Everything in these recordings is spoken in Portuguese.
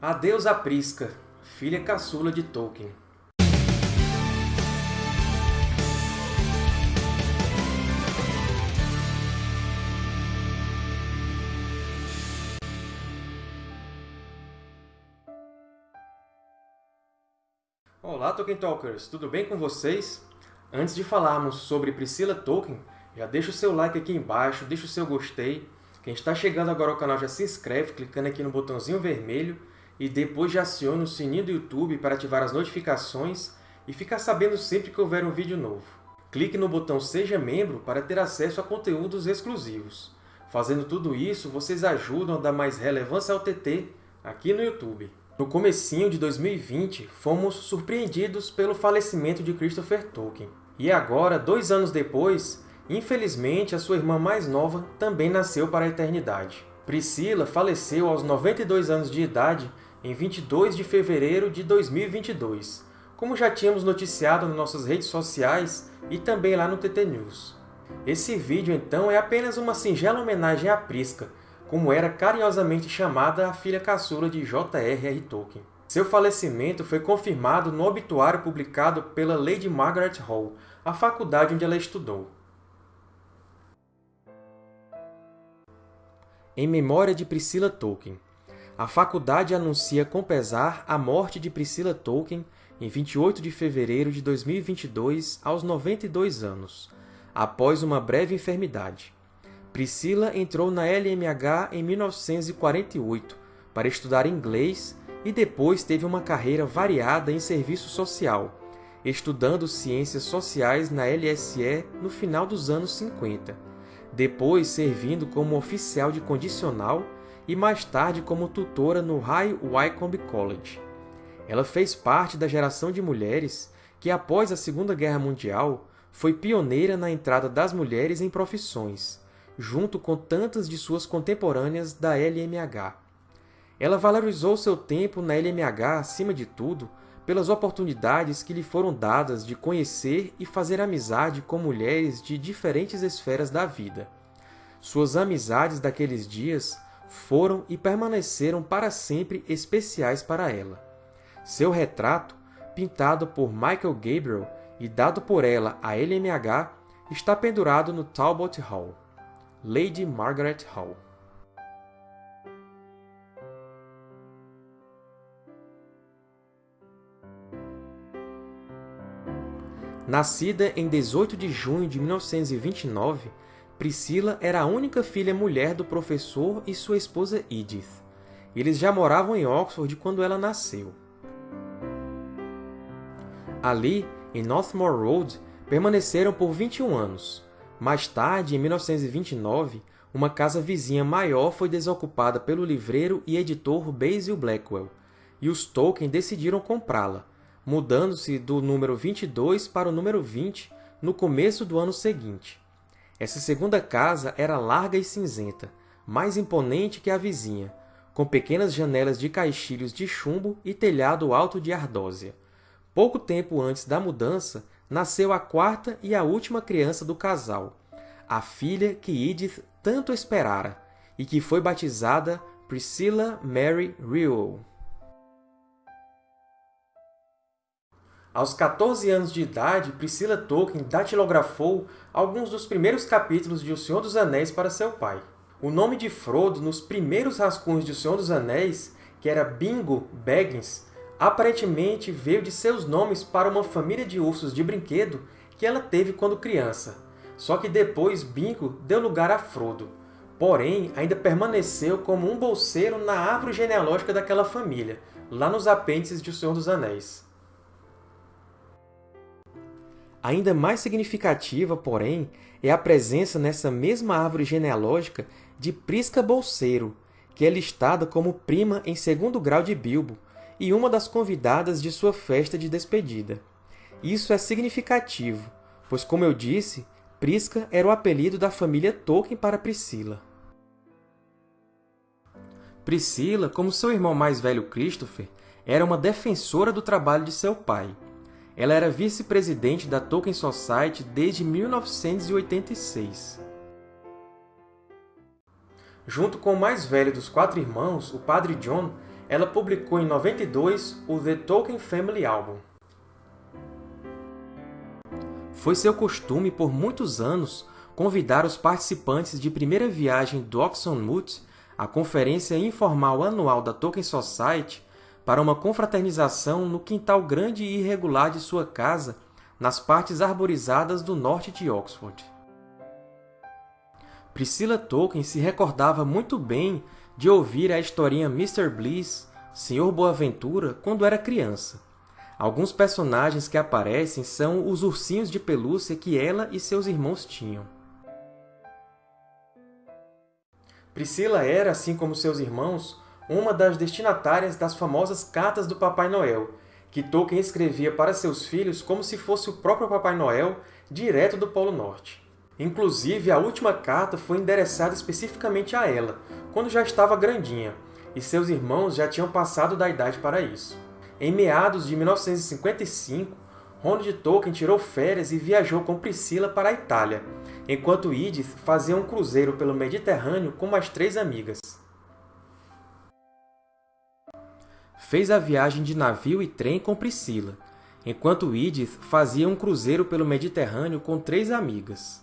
Adeus a Prisca, filha caçula de Tolkien. Olá, Tolkien Talkers! Tudo bem com vocês? Antes de falarmos sobre Priscila Tolkien, já deixa o seu like aqui embaixo, deixa o seu gostei. Quem está chegando agora ao canal já se inscreve clicando aqui no botãozinho vermelho e depois já aciona o sininho do YouTube para ativar as notificações e ficar sabendo sempre que houver um vídeo novo. Clique no botão Seja Membro para ter acesso a conteúdos exclusivos. Fazendo tudo isso, vocês ajudam a dar mais relevância ao TT aqui no YouTube. No comecinho de 2020, fomos surpreendidos pelo falecimento de Christopher Tolkien. E agora, dois anos depois, infelizmente, a sua irmã mais nova também nasceu para a eternidade. Priscila faleceu aos 92 anos de idade em 22 de fevereiro de 2022, como já tínhamos noticiado nas nossas redes sociais e também lá no TT News. Esse vídeo, então, é apenas uma singela homenagem à Prisca, como era carinhosamente chamada a filha caçula de J.R.R. Tolkien. Seu falecimento foi confirmado no obituário publicado pela Lady Margaret Hall, a faculdade onde ela estudou. Em memória de Priscilla Tolkien, a faculdade anuncia com pesar a morte de Priscilla Tolkien em 28 de fevereiro de 2022, aos 92 anos, após uma breve enfermidade. Priscilla entrou na LMH em 1948 para estudar inglês e depois teve uma carreira variada em serviço social, estudando ciências sociais na LSE no final dos anos 50, depois servindo como oficial de condicional e mais tarde como tutora no High Wycombe College. Ela fez parte da geração de mulheres que, após a Segunda Guerra Mundial, foi pioneira na entrada das mulheres em profissões, junto com tantas de suas contemporâneas da LMH. Ela valorizou seu tempo na LMH, acima de tudo, pelas oportunidades que lhe foram dadas de conhecer e fazer amizade com mulheres de diferentes esferas da vida. Suas amizades daqueles dias foram e permaneceram para sempre especiais para ela. Seu retrato, pintado por Michael Gabriel e dado por ela à LMH, está pendurado no Talbot Hall. Lady Margaret Hall Nascida em 18 de junho de 1929, Priscila era a única filha mulher do professor e sua esposa Edith. Eles já moravam em Oxford quando ela nasceu. Ali, em Northmore Road, permaneceram por 21 anos. Mais tarde, em 1929, uma casa vizinha maior foi desocupada pelo livreiro e editor Basil Blackwell, e os Tolkien decidiram comprá-la, mudando-se do número 22 para o número 20 no começo do ano seguinte. Essa segunda casa era larga e cinzenta, mais imponente que a vizinha, com pequenas janelas de caixilhos de chumbo e telhado alto de ardósia. Pouco tempo antes da mudança, nasceu a quarta e a última criança do casal, a filha que Edith tanto esperara e que foi batizada Priscilla Mary Reuel. Aos 14 anos de idade, Priscilla Tolkien datilografou alguns dos primeiros capítulos de O Senhor dos Anéis para seu pai. O nome de Frodo nos primeiros rascunhos de O Senhor dos Anéis, que era Bingo Baggins, aparentemente veio de seus nomes para uma família de ursos de brinquedo que ela teve quando criança. Só que depois Bingo deu lugar a Frodo. Porém, ainda permaneceu como um bolseiro na árvore genealógica daquela família, lá nos apêndices de O Senhor dos Anéis. Ainda mais significativa, porém, é a presença nessa mesma árvore genealógica de Prisca Bolseiro, que é listada como prima em segundo grau de Bilbo e uma das convidadas de sua festa de despedida. Isso é significativo, pois, como eu disse, Prisca era o apelido da família Tolkien para Priscila. Priscila, como seu irmão mais velho Christopher, era uma defensora do trabalho de seu pai, ela era vice-presidente da Tolkien Society desde 1986. Junto com o mais velho dos quatro irmãos, o Padre John, ela publicou em 92 o The Tolkien Family Album. Foi seu costume, por muitos anos, convidar os participantes de primeira viagem do Oxonmute, a conferência informal anual da Tolkien Society, para uma confraternização no quintal grande e irregular de sua casa, nas partes arborizadas do norte de Oxford. Priscilla Tolkien se recordava muito bem de ouvir a historinha Mr. Bliss, Sr. Boaventura, quando era criança. Alguns personagens que aparecem são os ursinhos de pelúcia que ela e seus irmãos tinham. Priscila era, assim como seus irmãos, uma das destinatárias das famosas Cartas do Papai Noel, que Tolkien escrevia para seus filhos como se fosse o próprio Papai Noel direto do Polo Norte. Inclusive, a última carta foi endereçada especificamente a ela, quando já estava grandinha, e seus irmãos já tinham passado da idade para isso. Em meados de 1955, Ronald Tolkien tirou férias e viajou com Priscila para a Itália, enquanto Edith fazia um cruzeiro pelo Mediterrâneo com mais três amigas. Fez a viagem de navio e trem com Priscila, enquanto Edith fazia um cruzeiro pelo Mediterrâneo com três amigas.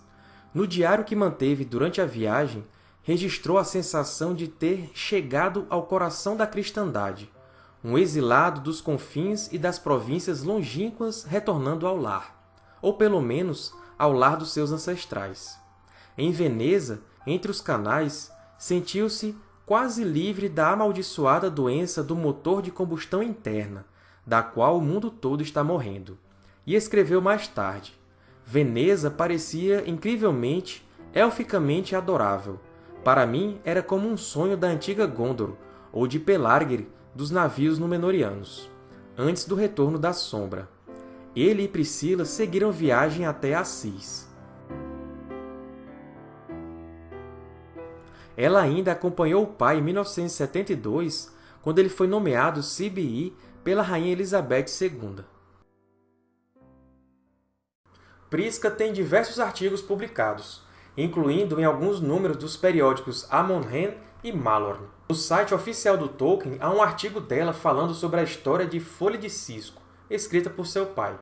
No diário que manteve durante a viagem, registrou a sensação de ter chegado ao coração da cristandade, um exilado dos confins e das províncias longínquas retornando ao lar, ou pelo menos ao lar dos seus ancestrais. Em Veneza, entre os canais, sentiu-se quase livre da amaldiçoada doença do motor de combustão interna, da qual o mundo todo está morrendo. E escreveu mais tarde, Veneza parecia incrivelmente, elficamente adorável, para mim, era como um sonho da antiga Gondor, ou de Pelargir dos navios Númenóreanos, antes do retorno da Sombra. Ele e Priscila seguiram viagem até Assis. Ela ainda acompanhou o pai em 1972, quando ele foi nomeado CBI pela Rainha Elizabeth II. Prisca tem diversos artigos publicados, incluindo em alguns números dos periódicos Amon-Hen e Malorn. No site oficial do Tolkien há um artigo dela falando sobre a história de Folha de Cisco, escrita por seu pai.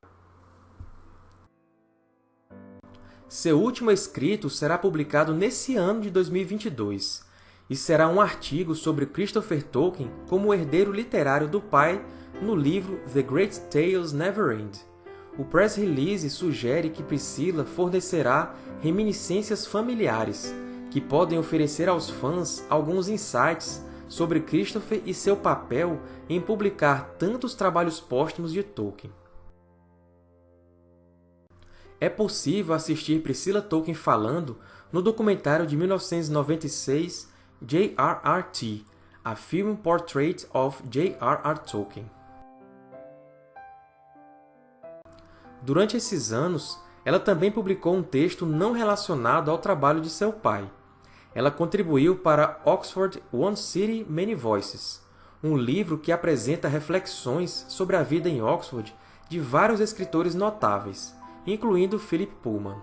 Seu último escrito será publicado nesse ano de 2022, e será um artigo sobre Christopher Tolkien como herdeiro literário do pai no livro The Great Tales Never End, o press release sugere que Priscilla fornecerá reminiscências familiares, que podem oferecer aos fãs alguns insights sobre Christopher e seu papel em publicar tantos trabalhos póstumos de Tolkien. É possível assistir Priscilla Tolkien falando no documentário de 1996 J.R.R.T., A Film Portrait of J.R.R. Tolkien. Durante esses anos, ela também publicou um texto não relacionado ao trabalho de seu pai. Ela contribuiu para Oxford One City Many Voices, um livro que apresenta reflexões sobre a vida em Oxford de vários escritores notáveis, incluindo Philip Pullman.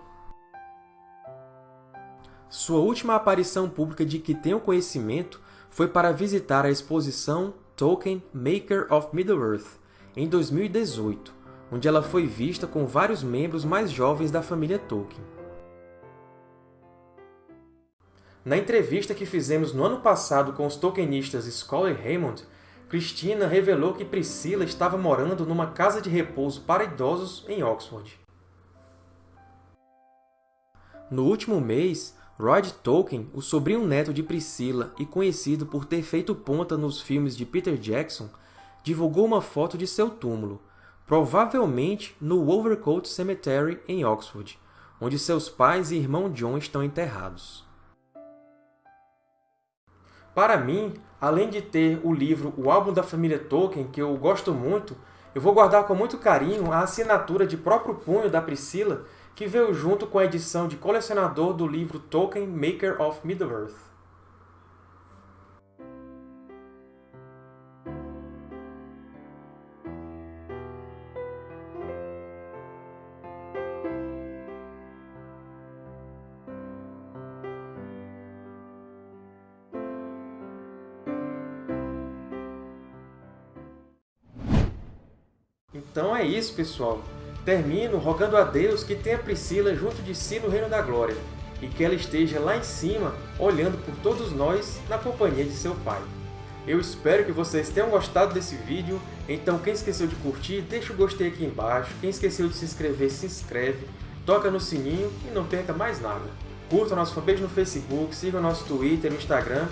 Sua última aparição pública de que tenho conhecimento foi para visitar a exposição Tolkien Maker of Middle-earth, em 2018, onde ela foi vista com vários membros mais jovens da família Tolkien. Na entrevista que fizemos no ano passado com os tolkienistas Scully e Raymond, Christina revelou que Priscilla estava morando numa casa de repouso para idosos em Oxford. No último mês, Rod Tolkien, o sobrinho neto de Priscilla e conhecido por ter feito ponta nos filmes de Peter Jackson, divulgou uma foto de seu túmulo, provavelmente no Wolvercote Cemetery, em Oxford, onde seus pais e irmão John estão enterrados. Para mim, além de ter o livro O Álbum da Família Tolkien, que eu gosto muito, eu vou guardar com muito carinho a assinatura de próprio punho da Priscilla, que veio junto com a edição de colecionador do livro Tolkien Maker of Middle-earth. Então é isso, pessoal! Termino rogando a Deus que tenha Priscila junto de si no Reino da Glória, e que ela esteja lá em cima, olhando por todos nós, na companhia de seu Pai. Eu espero que vocês tenham gostado desse vídeo, então quem esqueceu de curtir, deixa o gostei aqui embaixo, quem esqueceu de se inscrever, se inscreve, toca no sininho e não perca mais nada. Curtam nosso fanpage no Facebook, sigam nosso Twitter e Instagram,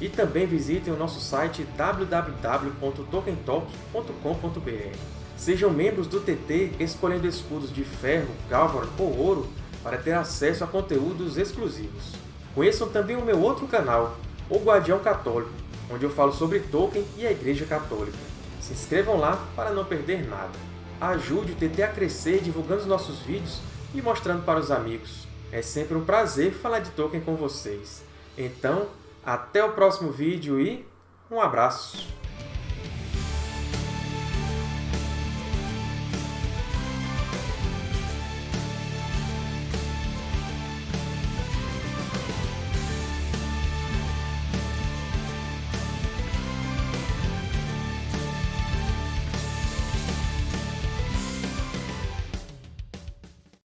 e também visitem o nosso site www.tokentalk.com.br. Sejam membros do TT escolhendo escudos de ferro, galvan ou ouro para ter acesso a conteúdos exclusivos. Conheçam também o meu outro canal, O Guardião Católico, onde eu falo sobre Tolkien e a Igreja Católica. Se inscrevam lá para não perder nada. Ajude o TT a crescer divulgando os nossos vídeos e mostrando para os amigos. É sempre um prazer falar de Tolkien com vocês. Então, até o próximo vídeo e um abraço!